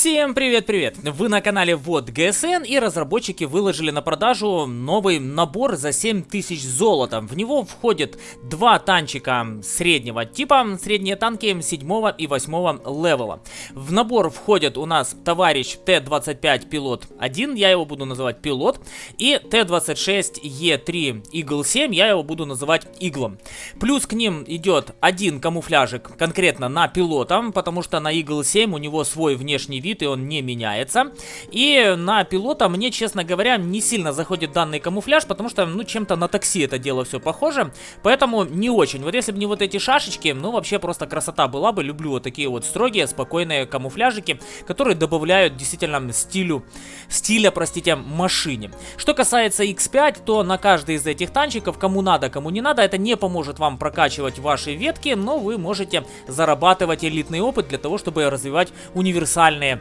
Всем привет-привет! Вы на канале Вот ГСН и разработчики выложили на продажу новый набор за 7000 золота. В него входят два танчика среднего типа, средние танки 7 и 8 левела. В набор входят у нас товарищ Т-25 Пилот 1, я его буду называть Пилот, и Т-26Е3 Eagle 7, я его буду называть Иглом. Плюс к ним идет один камуфляжик конкретно на пилота, потому что на Eagle 7 у него свой внешний вид, и он не меняется. И на пилота мне, честно говоря, не сильно заходит данный камуфляж, потому что, ну, чем-то на такси это дело все похоже. Поэтому не очень. Вот если бы не вот эти шашечки, ну, вообще просто красота была бы. Люблю вот такие вот строгие, спокойные камуфляжики, которые добавляют действительно стилю, стиля, простите, машине. Что касается X5, то на каждый из этих танчиков, кому надо, кому не надо, это не поможет вам прокачивать ваши ветки, но вы можете зарабатывать элитный опыт для того, чтобы развивать универсальные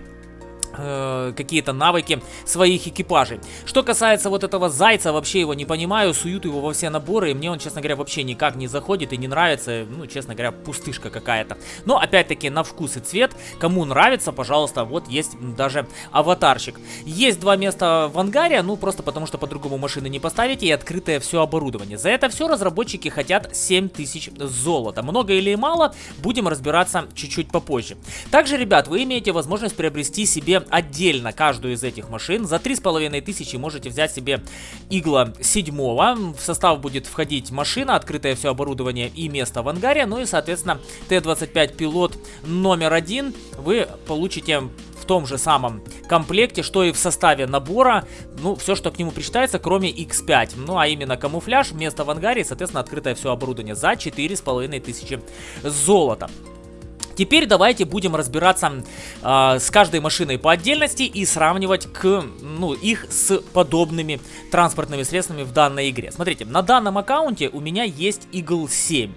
Э, какие-то навыки своих экипажей. Что касается вот этого зайца, вообще его не понимаю, суют его во все наборы, и мне он, честно говоря, вообще никак не заходит и не нравится, ну, честно говоря, пустышка какая-то. Но, опять-таки, на вкус и цвет, кому нравится, пожалуйста, вот есть даже аватарчик. Есть два места в ангаре, ну, просто потому что по-другому машины не поставите, и открытое все оборудование. За это все разработчики хотят 7000 золота. Много или мало, будем разбираться чуть-чуть попозже. Также, ребят, вы имеете возможность приобрести себе отдельно каждую из этих машин. За 3500 можете взять себе игла 7. В состав будет входить машина, открытое все оборудование и место в ангаре. Ну и, соответственно, Т-25 пилот номер один вы получите в том же самом комплекте, что и в составе набора, ну, все, что к нему причитается, кроме X5. Ну, а именно камуфляж, место в ангаре и, соответственно, открытое все оборудование за 4500 золота. Теперь давайте будем разбираться э, с каждой машиной по отдельности и сравнивать к, ну, их с подобными транспортными средствами в данной игре. Смотрите, на данном аккаунте у меня есть Eagle 7.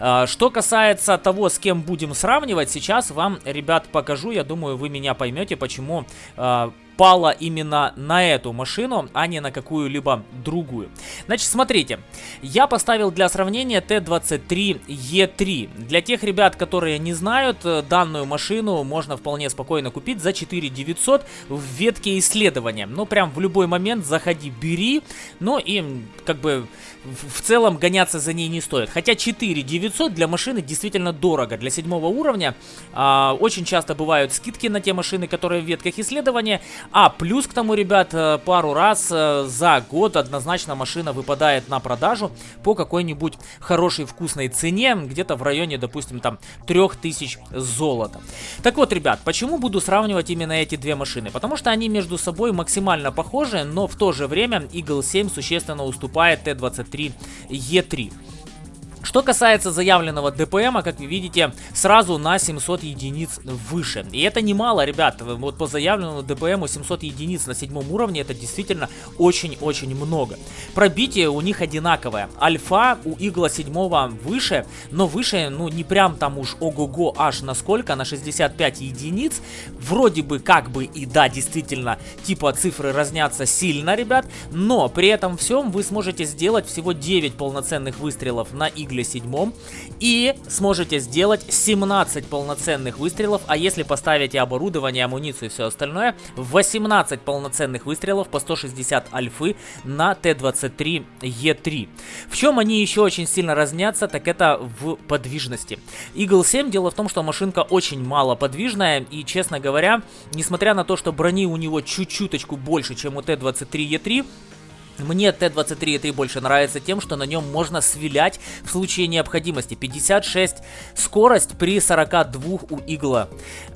Э, что касается того, с кем будем сравнивать, сейчас вам, ребят, покажу. Я думаю, вы меня поймете, почему э, пала именно на эту машину, а не на какую-либо другую. Значит, смотрите, я поставил для сравнения Т-23Е3. Для тех ребят, которые не знают, э, данную машину можно вполне спокойно купить за 4900 в ветке исследования. Ну, прям в любой момент заходи, бери, ну и как бы в целом гоняться за ней не стоит. Хотя 4900 для машины действительно дорого. Для седьмого уровня а, очень часто бывают скидки на те машины, которые в ветках исследования. А плюс к тому, ребят, э, пару раз э, за год однозначно машина выпадает на продажу по какой-нибудь хорошей вкусной цене. Где-то в районе, допустим, там 3000 золота. Так вот, ребят, почему буду сравнивать именно эти две машины? Потому что они между собой максимально похожи, но в то же время Eagle 7 существенно уступает Т-23 Е3. Что касается заявленного ДПМа, как вы видите, сразу на 700 единиц выше. И это немало, ребят. Вот по заявленному ДПМу 700 единиц на седьмом уровне это действительно очень-очень много. Пробитие у них одинаковое. Альфа у Игла 7 выше, но выше, ну не прям там уж ого-го аж на сколько, на 65 единиц. Вроде бы как бы и да, действительно, типа цифры разнятся сильно, ребят. Но при этом всем вы сможете сделать всего 9 полноценных выстрелов на Игла Игле 7 и сможете сделать 17 полноценных выстрелов, а если поставите оборудование, амуницию и все остальное, 18 полноценных выстрелов по 160 альфы на Т-23Е3. В чем они еще очень сильно разнятся, так это в подвижности. Eagle 7, дело в том, что машинка очень мало подвижная и, честно говоря, несмотря на то, что брони у него чуть-чуточку больше, чем у Т-23Е3, мне Т-23 больше нравится тем, что на нем можно свилять в случае необходимости. 56 скорость при 42 у игла.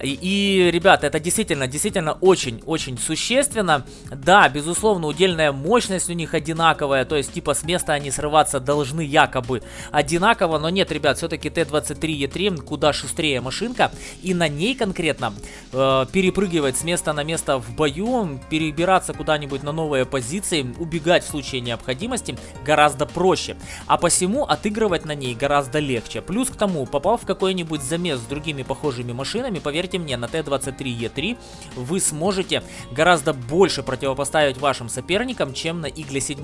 И, и ребята, это действительно, действительно очень-очень существенно. Да, безусловно, удельная мощность у них одинаковая, то есть типа с места они срываться должны якобы одинаково, но нет, ребят, все-таки Т-23Е3 куда шустрее машинка, и на ней конкретно э, перепрыгивать с места на место в бою, перебираться куда-нибудь на новые позиции, убегать убегать в случае необходимости гораздо проще, а посему отыгрывать на ней гораздо легче. Плюс к тому, попав в какой-нибудь замес с другими похожими машинами, поверьте мне, на Т-23Е3 вы сможете гораздо больше противопоставить вашим соперникам, чем на Игле 7.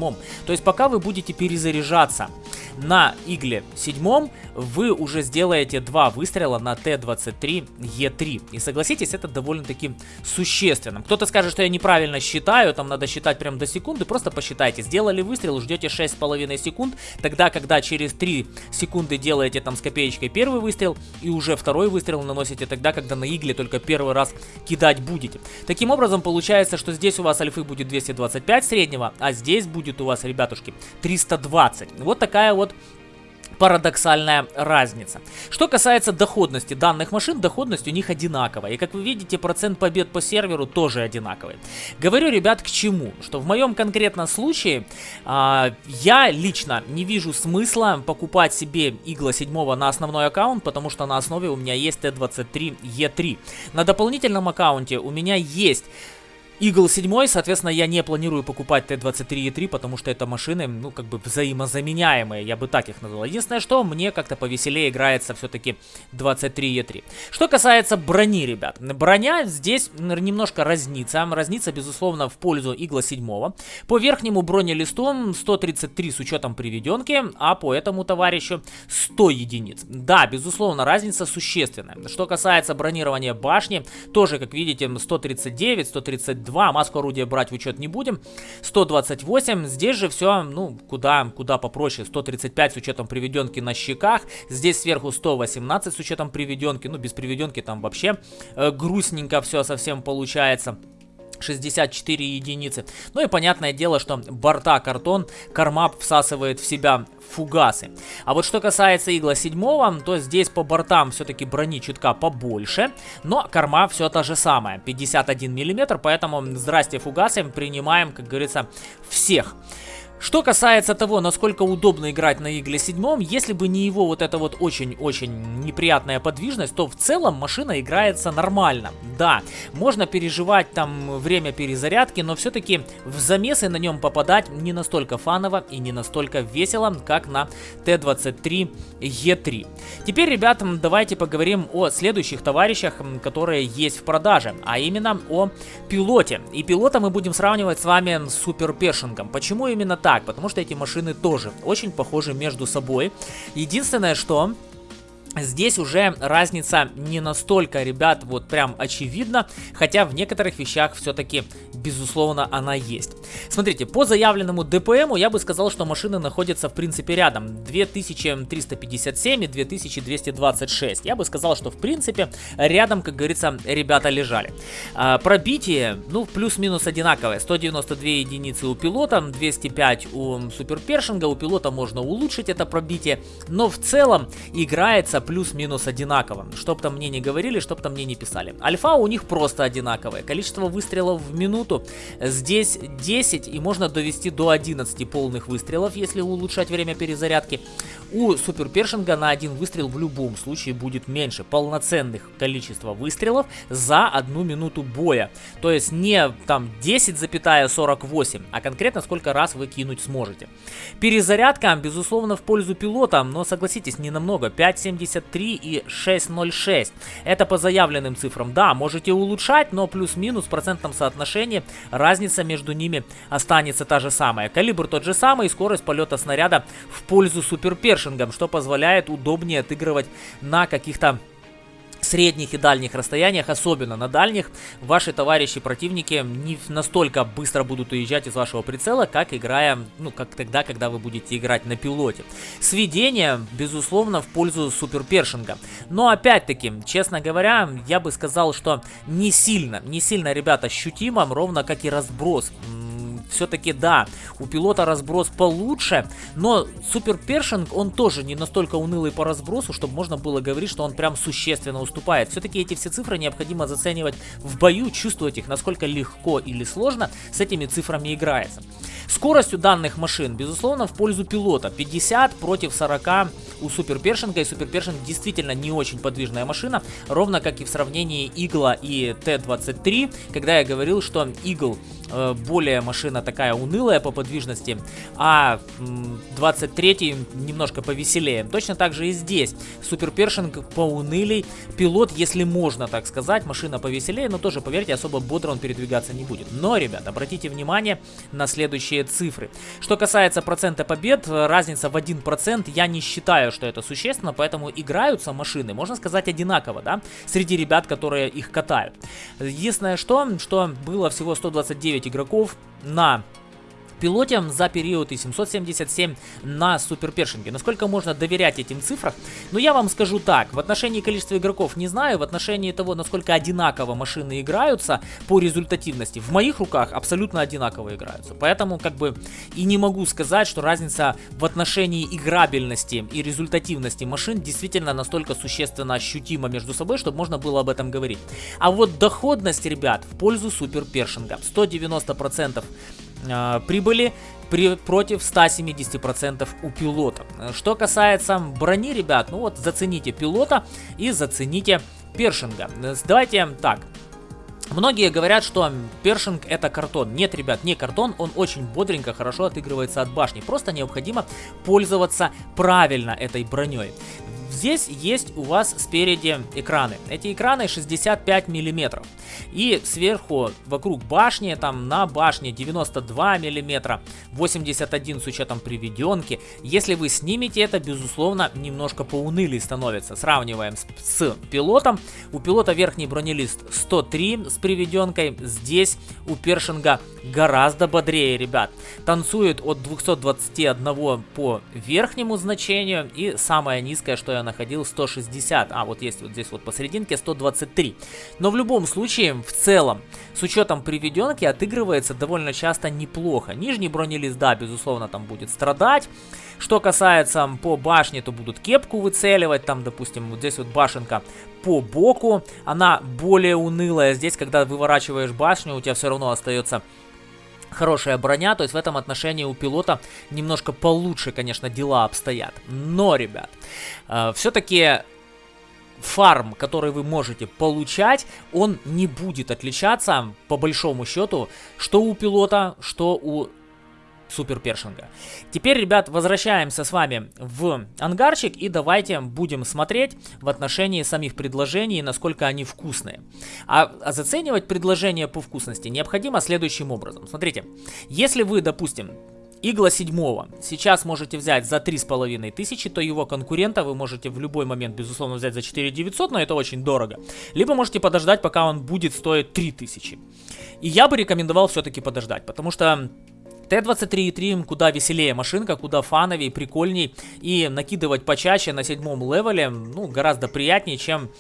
То есть пока вы будете перезаряжаться на Игле 7, вы уже сделаете два выстрела на Т-23Е3. И согласитесь, это довольно-таки существенно. Кто-то скажет, что я неправильно считаю, там надо считать прям до секунды, просто посчитайте. Сделали выстрел, ждете 6,5 секунд, тогда, когда через 3 секунды делаете там с копеечкой первый выстрел, и уже второй выстрел наносите тогда, когда на игле только первый раз кидать будете. Таким образом, получается, что здесь у вас альфы будет 225 среднего, а здесь будет у вас, ребятушки, 320. Вот такая вот парадоксальная разница. Что касается доходности данных машин, доходность у них одинаковая. И как вы видите, процент побед по серверу тоже одинаковый. Говорю, ребят, к чему? Что в моем конкретном случае а, я лично не вижу смысла покупать себе игла 7 на основной аккаунт, потому что на основе у меня есть Т23Е3. На дополнительном аккаунте у меня есть Eagle 7, соответственно, я не планирую покупать Т-23E3, потому что это машины, ну, как бы взаимозаменяемые, я бы так их назвал. Единственное, что мне как-то повеселее играется все-таки 23E3. Что касается брони, ребят. Броня здесь немножко разнится. Разнится, безусловно, в пользу Eagle 7. По верхнему бронелисту 133 с учетом приведенки, а по этому товарищу 100 единиц. Да, безусловно, разница существенная. Что касается бронирования башни, тоже, как видите, 139, 132 2. Маску орудия брать в учет не будем. 128. Здесь же все, ну, куда, куда попроще. 135 с учетом приведенки на щеках. Здесь сверху 118 с учетом приведенки. Ну, без приведенки там вообще э, грустненько все совсем получается. 64 единицы. Ну и понятное дело, что борта картон Кармап всасывает в себя фугасы. А вот что касается игла 7, то здесь по бортам все-таки брони чутка побольше, но корма все та же самая, 51 мм, поэтому здрасте фугасы, принимаем, как говорится, всех. Что касается того, насколько удобно играть на Игле 7, если бы не его вот эта вот очень-очень неприятная подвижность, то в целом машина играется нормально. Да, можно переживать там время перезарядки, но все-таки в замесы на нем попадать не настолько фаново и не настолько весело, как на Т-23Е3. Теперь, ребятам, давайте поговорим о следующих товарищах, которые есть в продаже, а именно о пилоте. И пилота мы будем сравнивать с вами с Супер Пешингом. Почему именно так? Так, потому что эти машины тоже очень похожи между собой. Единственное, что Здесь уже разница не настолько, ребят, вот прям очевидна, хотя в некоторых вещах все-таки, безусловно, она есть. Смотрите, по заявленному ДПМу я бы сказал, что машины находятся в принципе рядом. 2357 и 2226. Я бы сказал, что в принципе рядом, как говорится, ребята лежали. А, пробитие, ну, плюс-минус одинаковое. 192 единицы у пилота, 205 у суперпершинга. У пилота можно улучшить это пробитие, но в целом играется плюс-минус одинаково. Чтоб там мне не говорили, чтоб там мне не писали. Альфа у них просто одинаковое. Количество выстрелов в минуту здесь 10 и можно довести до 11 полных выстрелов, если улучшать время перезарядки. У Супер Першинга на один выстрел в любом случае будет меньше. Полноценных количества выстрелов за одну минуту боя. То есть не там 10,48, а конкретно сколько раз вы кинуть сможете. Перезарядка, безусловно, в пользу пилота, но согласитесь, не намного. 5,70 6.73 и 6.06. Это по заявленным цифрам. Да, можете улучшать, но плюс-минус в процентном соотношении разница между ними останется та же самая. Калибр тот же самый, скорость полета снаряда в пользу суперпершингом, что позволяет удобнее отыгрывать на каких-то средних и дальних расстояниях, особенно на дальних, ваши товарищи противники не настолько быстро будут уезжать из вашего прицела, как играя, ну, как тогда, когда вы будете играть на пилоте. Сведение, безусловно, в пользу суперпершинга. Но опять-таки, честно говоря, я бы сказал, что не сильно, не сильно, ребята, ощутимо, ровно как и разброс все-таки да, у пилота разброс получше, но Супер Першинг, он тоже не настолько унылый по разбросу, чтобы можно было говорить, что он прям существенно уступает. Все-таки эти все цифры необходимо заценивать в бою, чувствовать их, насколько легко или сложно с этими цифрами играется. Скорость у данных машин, безусловно, в пользу пилота. 50 против 40 у Супер Першинга, и Супер Першинг действительно не очень подвижная машина, ровно как и в сравнении Игла и Т-23, когда я говорил, что Игл более машина такая унылая по подвижности, а 23 немножко повеселее. Точно так же и здесь. Супер Першинг поунылей, пилот, если можно так сказать, машина повеселее, но тоже, поверьте, особо бодро он передвигаться не будет. Но, ребят, обратите внимание на следующие цифры. Что касается процента побед, разница в 1%, я не считаю, что это существенно, поэтому играются машины, можно сказать, одинаково, да, среди ребят, которые их катают. Единственное что, что было всего 129 игроков на пилоте за период и 777 на Супер Першинге. Насколько можно доверять этим цифрам? Ну, я вам скажу так. В отношении количества игроков не знаю. В отношении того, насколько одинаково машины играются по результативности, в моих руках абсолютно одинаково играются. Поэтому, как бы, и не могу сказать, что разница в отношении играбельности и результативности машин действительно настолько существенно ощутима между собой, чтобы можно было об этом говорить. А вот доходность, ребят, в пользу Супер Першинга. 190% э, прибыли при, против 170% у пилота. Что касается брони, ребят, ну вот зацените пилота и зацените Першинга. Давайте так, Многие говорят, что першинг это картон. Нет, ребят, не картон, он очень бодренько, хорошо отыгрывается от башни. Просто необходимо пользоваться правильно этой броней. Здесь есть у вас спереди экраны. Эти экраны 65 миллиметров. И сверху, вокруг башни, там на башне 92 миллиметра, 81 с учетом приведенки. Если вы снимете это, безусловно, немножко поунылый становится. Сравниваем с, с пилотом. У пилота верхний бронелист 103 с приведенкой. Здесь у Першинга гораздо бодрее, ребят. Танцует от 221 по верхнему значению. И самое низкое, что я находил, 160. А, вот есть вот здесь вот посерединке 123. Но в любом случае, в целом, с учетом приведенки, отыгрывается довольно часто неплохо. Нижний бронелист, да, безусловно, там будет страдать. Что касается по башне, то будут кепку выцеливать. Там, допустим, вот здесь вот башенка по боку. Она более унылая. Здесь, когда выворачиваешь башню, у тебя все равно остается хорошая броня, то есть в этом отношении у пилота немножко получше, конечно, дела обстоят. Но, ребят, э, все-таки фарм, который вы можете получать, он не будет отличаться, по большому счету, что у пилота, что у Супер Першинга. Теперь, ребят, возвращаемся с вами в ангарчик и давайте будем смотреть в отношении самих предложений, насколько они вкусные. А, а заценивать предложения по вкусности необходимо следующим образом. Смотрите, если вы, допустим, Игла 7 сейчас можете взять за 3500, то его конкурента вы можете в любой момент, безусловно, взять за 4900, но это очень дорого. Либо можете подождать, пока он будет стоить 3000. И я бы рекомендовал все-таки подождать, потому что Т-23.3 куда веселее машинка, куда фановей, прикольней. И накидывать почаще на седьмом левеле, ну, гораздо приятнее, чем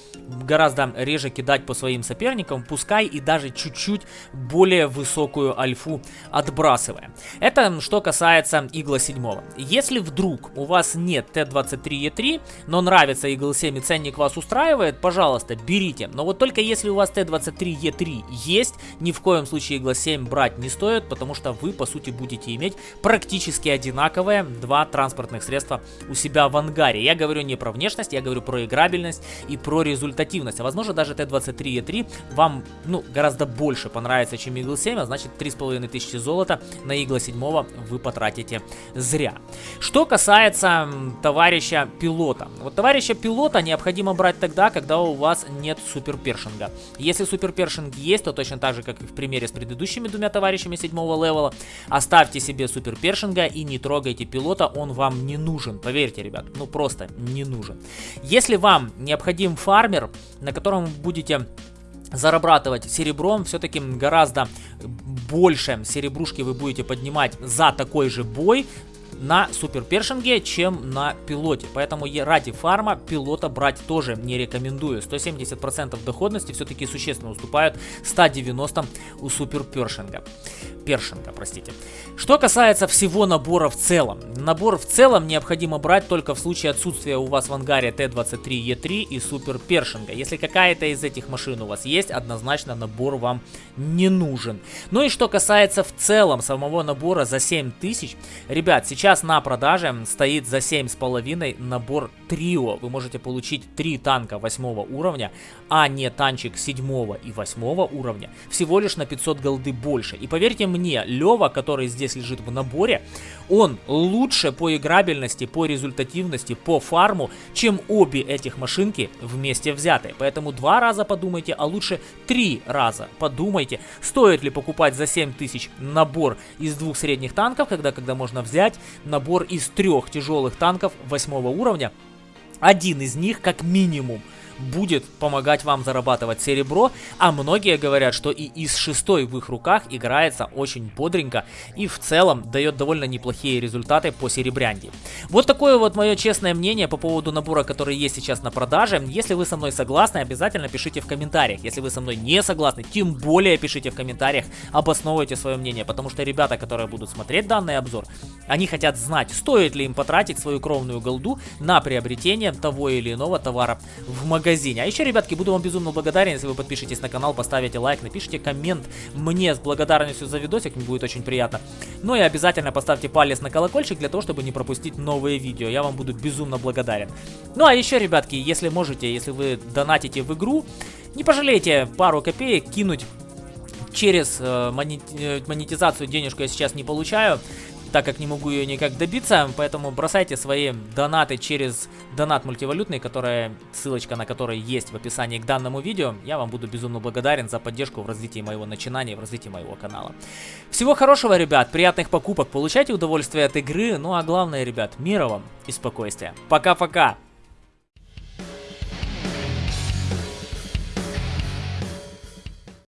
гораздо реже кидать по своим соперникам, пускай и даже чуть-чуть более высокую альфу отбрасывая. Это что касается Игла 7. Если вдруг у вас нет Т-23Е3, но нравится Игл 7 и ценник вас устраивает, пожалуйста, берите. Но вот только если у вас Т-23Е3 есть, ни в коем случае Игла 7 брать не стоит, потому что вы, по сути, будете будете иметь практически одинаковые два транспортных средства у себя в ангаре. Я говорю не про внешность, я говорю про играбельность и про результативность. А возможно даже Т-23Е3 вам ну, гораздо больше понравится, чем Eagle 7, а значит 3500 золота на Eagle 7 вы потратите зря. Что касается товарища пилота. Вот товарища пилота необходимо брать тогда, когда у вас нет суперпершинга. Если суперпершинг есть, то точно так же, как и в примере с предыдущими двумя товарищами седьмого левела, Оставьте себе супер першинга и не трогайте пилота, он вам не нужен. Поверьте, ребят, ну просто не нужен. Если вам необходим фармер, на котором будете зарабатывать серебром, все-таки гораздо больше серебрушки вы будете поднимать за такой же бой, на супер першинге, чем на пилоте. Поэтому ради фарма пилота брать тоже не рекомендую. 170% доходности все-таки существенно уступают 190 у супер першинга. Першинга, простите. Что касается всего набора в целом. Набор в целом необходимо брать только в случае отсутствия у вас в ангаре Т-23Е3 и Супер Першинга. Если какая-то из этих машин у вас есть, однозначно набор вам не нужен. Ну и что касается в целом самого набора за 7000. Ребят, сейчас Сейчас на продаже стоит за 7,5 набор Трио. Вы можете получить 3 танка 8 уровня, а не танчик 7 и 8 уровня. Всего лишь на 500 голды больше. И поверьте мне, Лева, который здесь лежит в наборе, он лучше по играбельности, по результативности, по фарму, чем обе этих машинки вместе взятые. Поэтому два раза подумайте, а лучше три раза подумайте, стоит ли покупать за 7000 набор из двух средних танков, когда, когда можно взять набор из трех тяжелых танков 8 уровня. Один из них как минимум будет помогать вам зарабатывать серебро, а многие говорят, что и из шестой в их руках играется очень бодренько и в целом дает довольно неплохие результаты по серебрянке. Вот такое вот мое честное мнение по поводу набора, который есть сейчас на продаже. Если вы со мной согласны, обязательно пишите в комментариях. Если вы со мной не согласны, тем более пишите в комментариях, обосновывайте свое мнение, потому что ребята, которые будут смотреть данный обзор, они хотят знать, стоит ли им потратить свою кровную голду на приобретение того или иного товара в магазине магазине. А еще, ребятки, буду вам безумно благодарен, если вы подпишитесь на канал, поставите лайк, напишите коммент мне с благодарностью за видосик, мне будет очень приятно. Ну и обязательно поставьте палец на колокольчик для того, чтобы не пропустить новые видео. Я вам буду безумно благодарен. Ну а еще, ребятки, если можете, если вы донатите в игру, не пожалейте пару копеек кинуть через э, монетизацию денежку я сейчас не получаю так как не могу ее никак добиться, поэтому бросайте свои донаты через донат мультивалютный, которая, ссылочка на который есть в описании к данному видео. Я вам буду безумно благодарен за поддержку в развитии моего начинания, в развитии моего канала. Всего хорошего, ребят, приятных покупок, получайте удовольствие от игры, ну а главное, ребят, мира вам и спокойствия. Пока-пока!